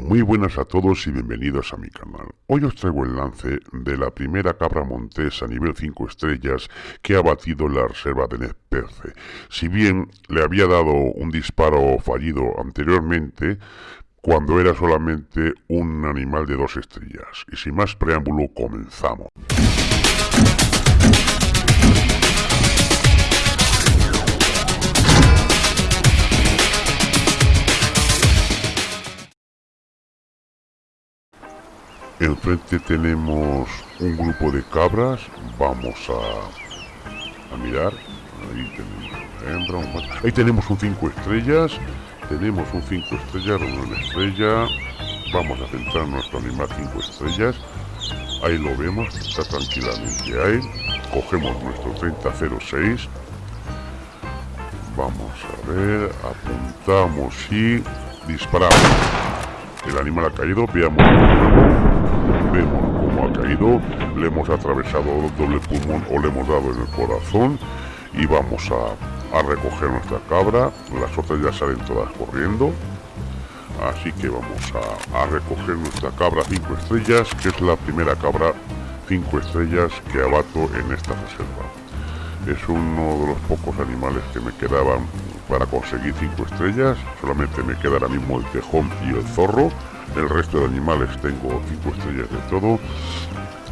Muy buenas a todos y bienvenidos a mi canal. Hoy os traigo el lance de la primera cabra montés a nivel 5 estrellas que ha batido la reserva de Nesperce. Si bien le había dado un disparo fallido anteriormente, cuando era solamente un animal de dos estrellas. Y sin más preámbulo, comenzamos. Enfrente tenemos un grupo de cabras. Vamos a, a mirar. Ahí tenemos Ahí tenemos un 5 estrellas. Tenemos un 5 estrellas, una estrella. Vamos a centrar nuestro animal 5 estrellas. Ahí lo vemos, está tranquilamente ahí. Cogemos nuestro 3006. Vamos a ver, apuntamos y disparamos. El animal ha caído, veamos vemos cómo ha caído, le hemos atravesado el doble pulmón o le hemos dado en el corazón y vamos a, a recoger nuestra cabra, las otras ya salen todas corriendo, así que vamos a, a recoger nuestra cabra 5 estrellas, que es la primera cabra 5 estrellas que abato en esta reserva. Es uno de los pocos animales que me quedaban para conseguir 5 estrellas, solamente me queda ahora mismo el tejón y el zorro, el resto de animales tengo 5 estrellas de todo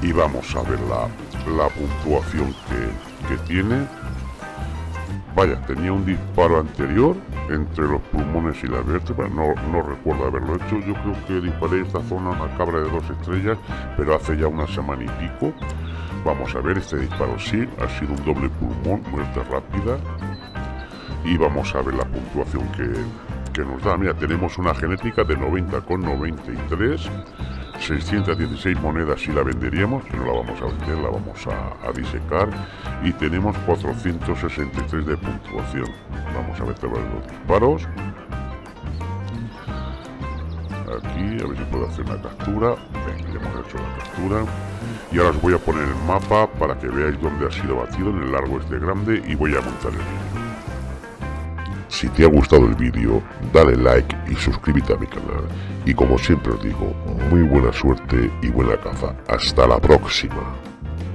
y vamos a ver la, la puntuación que, que tiene. Vaya tenía un disparo anterior entre los pulmones y la vértebra no, no recuerdo haberlo hecho. Yo creo que disparé esta zona una cabra de dos estrellas pero hace ya una semana y pico. Vamos a ver este disparo sí ha sido un doble pulmón muerte rápida. Y vamos a ver la puntuación que, nos da. Mira, tenemos una genética de 90,93, 616 monedas si la venderíamos, que no la vamos a vender, la vamos a, disecar, y tenemos 463 de puntuación. Vamos a ver los disparos. Aquí, a ver si puedo hacer una captura. ya hemos hecho la captura. Y ahora os voy a poner el mapa para que veáis dónde ha sido batido en el largo este grande y voy a montar el vídeo. Si te ha gustado el vídeo, dale like y suscríbete a mi canal. Y como siempre os digo, muy buena suerte y buena caza. Hasta la próxima.